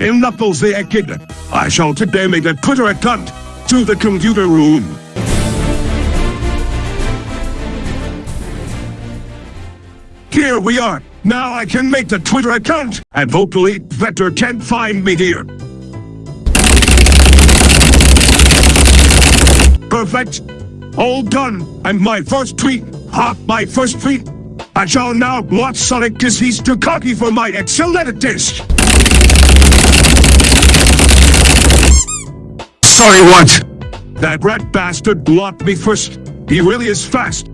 in Knuckles the Echidna. I shall today make a Twitter account to the computer room. Here we are. Now I can make the Twitter account, and hopefully Vector can find me here. Perfect. All done. And my first tweet. Ha, my first tweet. I shall now watch Sonic cause he's too cocky for my excellent taste. Sorry, what? That rat bastard blocked me first. He really is fast.